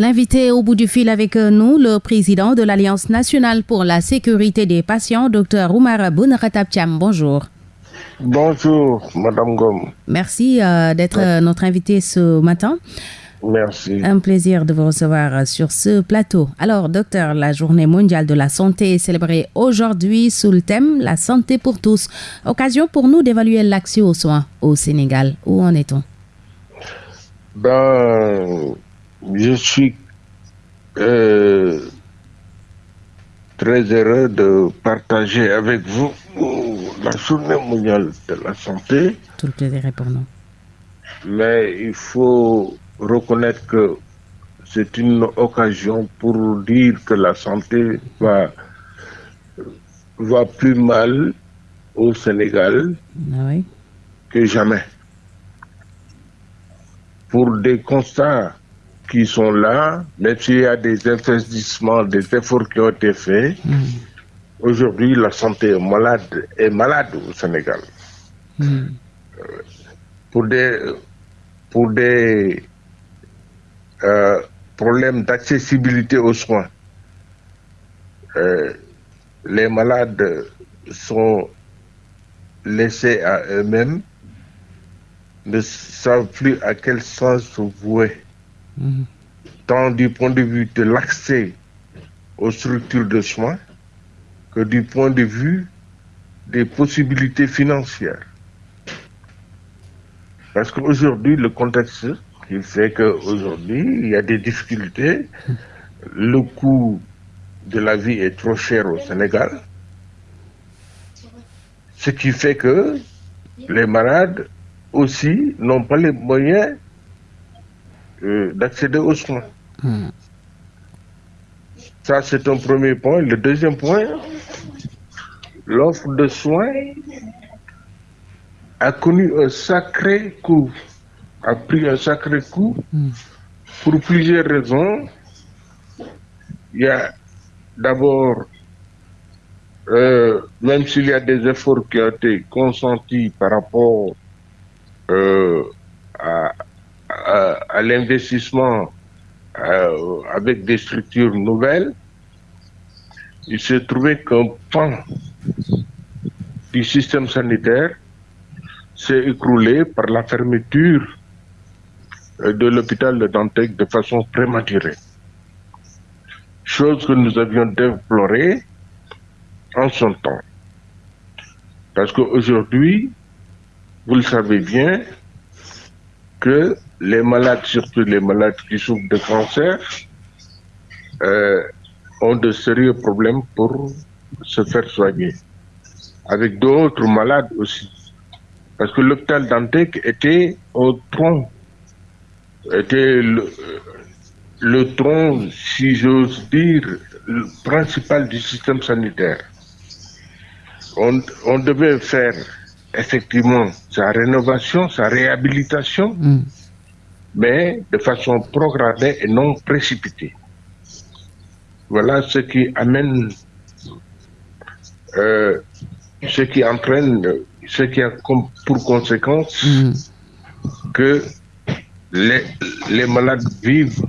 L'invité au bout du fil avec nous, le président de l'Alliance nationale pour la sécurité des patients, Dr Oumar Bounaratabtiam. Bonjour. Bonjour, Madame Gom. Merci euh, d'être notre invité ce matin. Merci. Un plaisir de vous recevoir sur ce plateau. Alors, docteur, la journée mondiale de la santé est célébrée aujourd'hui sous le thème La santé pour tous. Occasion pour nous d'évaluer l'accès aux soins au Sénégal. Où en est-on? Ben, je suis euh, très heureux de partager avec vous la journée mondiale de la santé. Tout le plaisir est pour nous. Mais il faut reconnaître que c'est une occasion pour dire que la santé va, va plus mal au Sénégal Ah oui. que jamais. Pour des constats qui sont là, même s'il y a des investissements, des efforts qui ont été faits, aujourd'hui la santé est malade, est malade au Sénégal. Hmm. Pour des, pour des euh, problèmes d'accessibilité aux soins, euh, les malades sont laissés à eux-mêmes, ne savent plus à quel sens se vouer, Tant du point de vue de l'accès aux structures de soins que du point de vue des possibilités financières. Parce qu'aujourd'hui, le contexte, il fait qu'aujourd'hui, il y a des difficultés. Le coût de la vie est trop cher au Sénégal. Ce qui fait que les malades aussi n'ont pas les moyens euh, d'accéder aux soins. Ça, c'est un premier point. Le deuxième point, l'offre de soins a connu un sacré coût, a pris un sacré coup Hmm. pour plusieurs raisons. Il y a d'abord, euh, même s'il y a des efforts qui ont été consentis par rapport euh, à, à- l'investissement euh, avec des structures nouvelles, il s'est trouvé qu'un pan du système sanitaire s'est écroulé par la fermeture euh, de l'hôpital de Dantec de façon prématurée. Chose que nous avions déplorée en son temps. Parce qu'aujourd'hui, vous le savez bien, que les malades, surtout les malades qui souffrent de cancer, euh, ont de sérieux problèmes pour se faire soigner. Avec d'autres malades aussi. Parce que l'hôpital Dantec était au tronc, était le, tronc, si j'ose dire, le principal du système sanitaire. On, devait faire effectivement sa rénovation, sa réhabilitation, Hmm. Mais de façon programmée et non précipitée. Voilà ce qui amène, euh, ce qui entraîne, ce qui a comme pour conséquence Hmm. que les, les malades vivent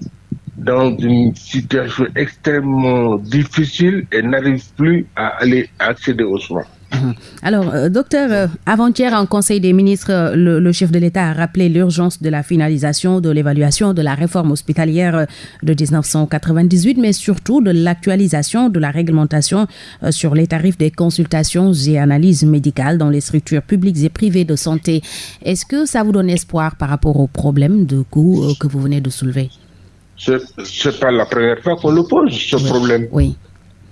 dans une situation extrêmement difficile et n'arrivent plus à aller accéder aux soins. Alors, euh, docteur, euh, avant-hier, en Conseil des ministres, le, le chef de l'État a rappelé l'urgence de la finalisation de l'évaluation de la réforme hospitalière euh, de 1998, mais surtout de l'actualisation de la réglementation euh, sur les tarifs des consultations et analyses médicales dans les structures publiques et privées de santé. Est-ce que ça vous donne espoir par rapport aux problèmes de coût que vous venez de soulever? Ce n'est pas la première fois qu'on le pose, ce problème. Oui.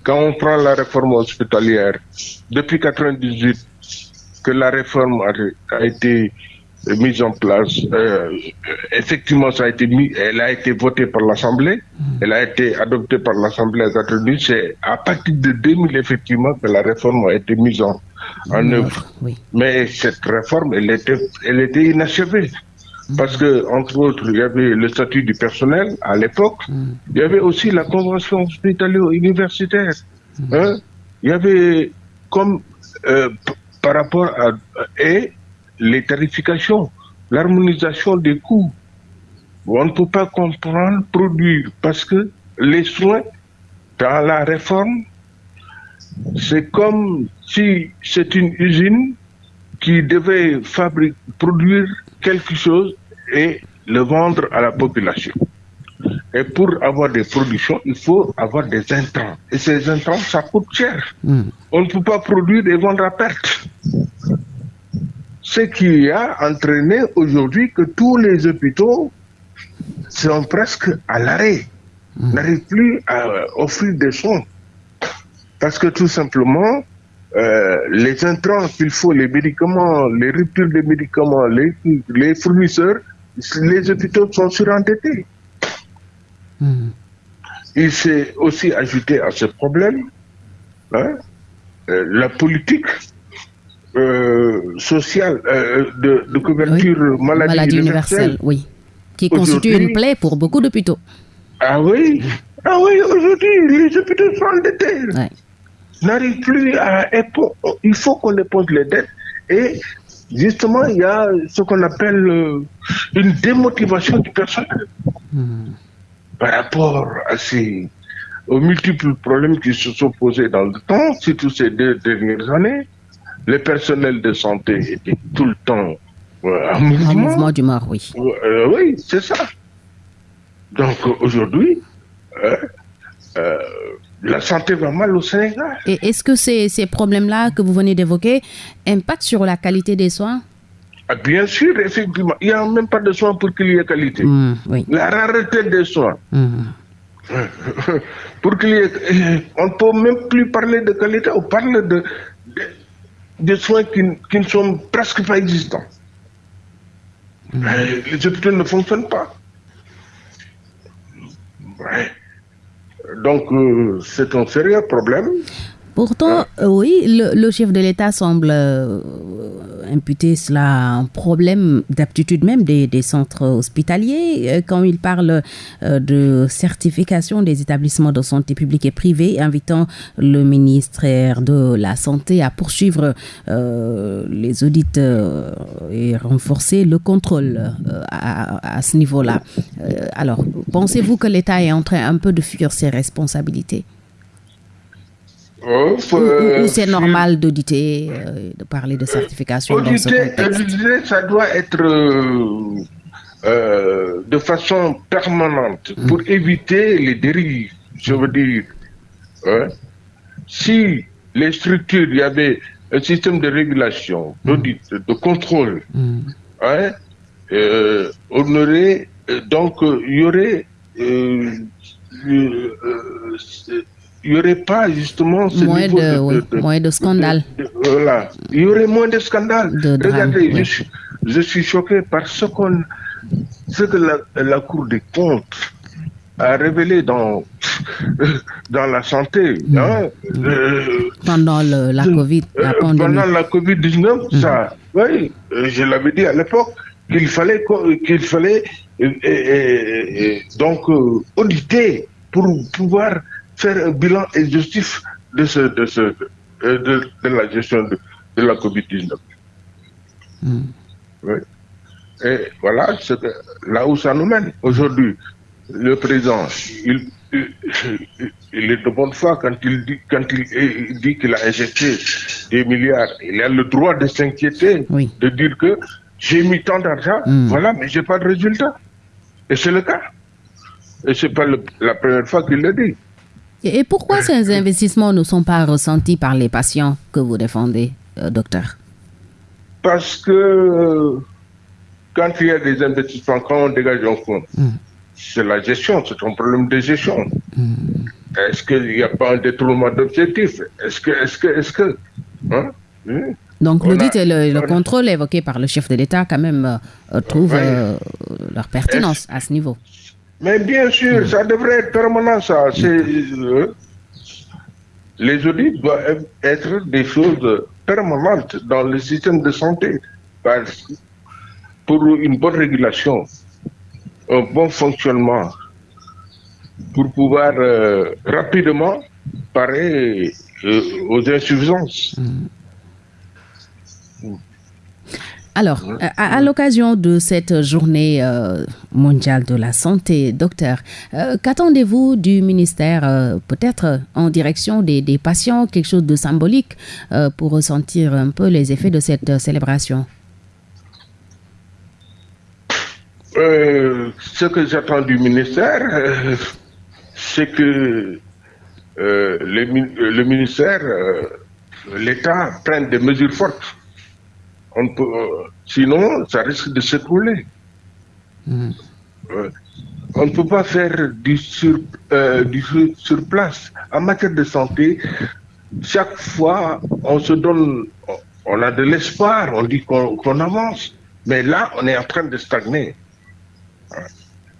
Quand on prend la réforme hospitalière, depuis 98, que la réforme a, a été mise en place, euh, effectivement, ça a été mis, elle a été votée par l'Assemblée, elle a été adoptée par l'Assemblée à 98. C'est à partir de 2000, effectivement, que la réforme a été mise en, en œuvre. Oui. Mais cette réforme, elle était, elle était inachevée. Parce que, entre autres, il y avait le statut du personnel à l'époque. Il y avait aussi la convention hospitalo-universitaire. Hein. Il y avait comme euh, par rapport à et les tarifications, l'harmonisation des coûts. on ne peut pas comprendre, produire, parce que les soins, dans la réforme, c'est comme si c'est une usine qui devait fabriquer, produire quelque chose et le vendre à la population. Et pour avoir des productions, il faut avoir des intrants. Et ces intrants, ça coûte cher. Hmm. On ne peut pas produire et vendre à perte. Ce qui a entraîné aujourd'hui que tous les hôpitaux sont presque à l'arrêt, hmm. n'arrivent plus à offrir des soins. Parce que tout simplement, euh, les intrants qu'il faut, les médicaments, les ruptures de médicaments, les, les fournisseurs, les hôpitaux sont surendettés. Hmm. Il s'est aussi ajouté à ce problème hein, euh, la politique euh, sociale de, couverture maladie, universelle, oui, qui constitue une plaie pour beaucoup d'hôpitaux. Ah oui, ah oui, aujourd'hui les hôpitaux sont endettés n'arrive plus à Il faut qu'on éponge les dettes. Et justement, il y a ce qu'on appelle euh, une démotivation du personnel hmm. par rapport à ces, aux multiples problèmes qui se sont posés dans le temps, surtout ces deux dernières années. Le personnel de santé était tout le temps euh, en mouvement. mouvement du mort, oui. Euh, oui, c'est ça. Donc aujourd'hui, la santé va mal au Sénégal. Et est-ce que ces, ces problèmes-là que vous venez d'évoquer impactent sur la qualité des soins? Ah, Bien sûr, effectivement. Il n'y a même pas de soins pour qu'il y ait qualité. Mmh, la rareté des soins. Mmh. pour qu'il y ait... On ne peut même plus parler de qualité, on parle de, de, soins qui, qui, ne sont presque pas existants. Mmh. Les hôpitaux ne fonctionnent pas. Ouais. Donc, euh, c'est un sérieux problème. Pourtant, euh, oui, le, chef de l'État semble euh, imputer cela à un problème d'aptitude même des, centres hospitaliers. Euh, quand il parle de certification des établissements de santé publics et privés, invitant le ministère de la Santé à poursuivre les audits et renforcer le contrôle à, à, ce niveau-là. alors, pensez-vous que l'État est en train un peu de fuir ses responsabilités? Ou, c'est normal d'auditer, euh, de parler de certification dans ce contexte? ça doit être euh, euh, de façon permanente mm. pour éviter les dérives. Je veux dire, hein. si les structures, il y avait un système de régulation, mm. d'audit, de contrôle, mm. hein, on aurait, donc, il y aurait il n'y aurait pas justement ce moins, niveau de, de, moins de scandales. voilà. Il y aurait moins de scandales. Regardez, je, suis, je, suis, choqué par ce, qu'on, ce que la, la, Cour des comptes a révélé dans, dans la santé. Hein, euh, pendant le, la COVID, la euh, Pendant la COVID-19, mm. ça, oui, euh, je l'avais dit à l'époque, qu'il fallait, qu'il fallait donc auditer pour pouvoir faire un bilan exhaustif de, ce, de, ce, euh, de, de la gestion de, de la COVID-19. Hmm. Oui. Et voilà là où ça nous mène. Aujourd'hui, le président, il, il, est de bonne foi quand il dit quand il, dit qu'il a injecté des milliards. Il a le droit de s'inquiéter, de dire que j'ai mis tant d'argent, hmm. voilà, mais j'ai pas de résultat. Et c'est le cas. Et c'est pas la première fois qu'il le dit. Et pourquoi ces investissements ne sont pas ressentis par les patients que vous défendez, euh, docteur? Parce que euh, quand il y a des investissements, quand on dégage un fonds, hmm. c'est la gestion, c'est un problème de gestion. Hmm. Est-ce qu'il n'y a pas un détournement d'objectif Est-ce que, est-ce que, est-ce que, hein? Donc l'audit et le, contrôle évoqué par le chef de l'État quand même euh, trouvent leur pertinence à ce niveau. Mais bien sûr, ça devrait être permanent, ça. Euh, les audits doivent être des choses permanentes dans le système de santé. Pour une bonne régulation, un bon fonctionnement, pour pouvoir euh, rapidement parer euh, aux insuffisances. Alors, à, l'occasion de cette journée euh, mondiale de la santé, docteur, euh, qu'attendez-vous du ministère, euh, peut-être en direction des, patients, quelque chose de symbolique pour ressentir un peu les effets de cette célébration? Ce que j'attends du ministère, c'est que le ministère, l'État prenne des mesures fortes on peut, euh, sinon, ça risque de s'écrouler. Hmm. on ne peut pas faire du sur, euh, du sur place. En matière de santé, chaque fois, on se donne, on a de l'espoir, on dit qu'on avance. Mais là, on est en train de stagner.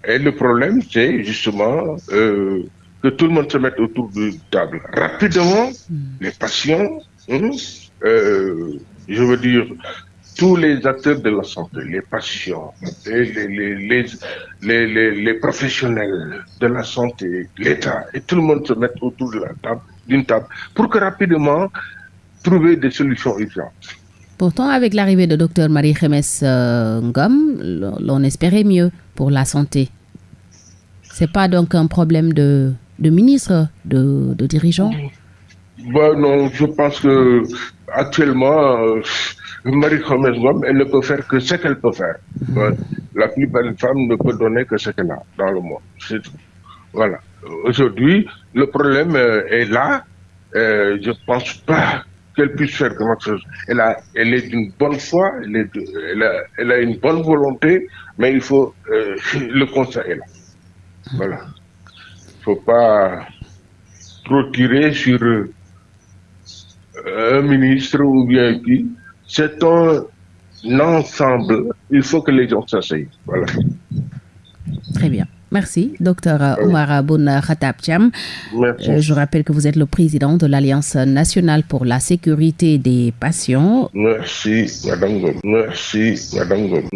Et le problème, c'est justement euh, que tout le monde se mette autour de table. Rapidement, hmm. les patients, hein, je veux dire, tous les acteurs de la santé, les patients, les, les, professionnels de la santé, l'État, et tout le monde se mette autour de la table, d'une table, pour que rapidement trouver des solutions urgentes. Pourtant, avec l'arrivée de Dr Marie-Jemes euh, Ngom, l'on espérait mieux pour la santé. C'est pas donc un problème de, de ministre, de, de dirigeant? Bah, Non, je pense que actuellement, euh, Marie Khomès Gom, elle ne peut faire que ce qu'elle peut faire. La plupart des femmes ne peut donner que ce qu'elle a dans le monde. C'est tout. Voilà. Aujourd'hui, le problème euh, est là. Euh, je ne pense pas qu'elle puisse faire quelque chose. Elle, a, elle est d'une bonne foi, elle, est, elle, a, elle, a, une bonne volonté, mais il faut. Euh, le conseil est là. Voilà. Il ne faut pas trop tirer sur un ministre ou bien qui c'est un ensemble. Il faut que les gens s'asseyent. Voilà. Très bien. Merci, docteur Omar Aboun Khatab Merci. Euh, je rappelle que vous êtes le président de l'Alliance nationale pour la sécurité des patients. Merci, madame Merci, madame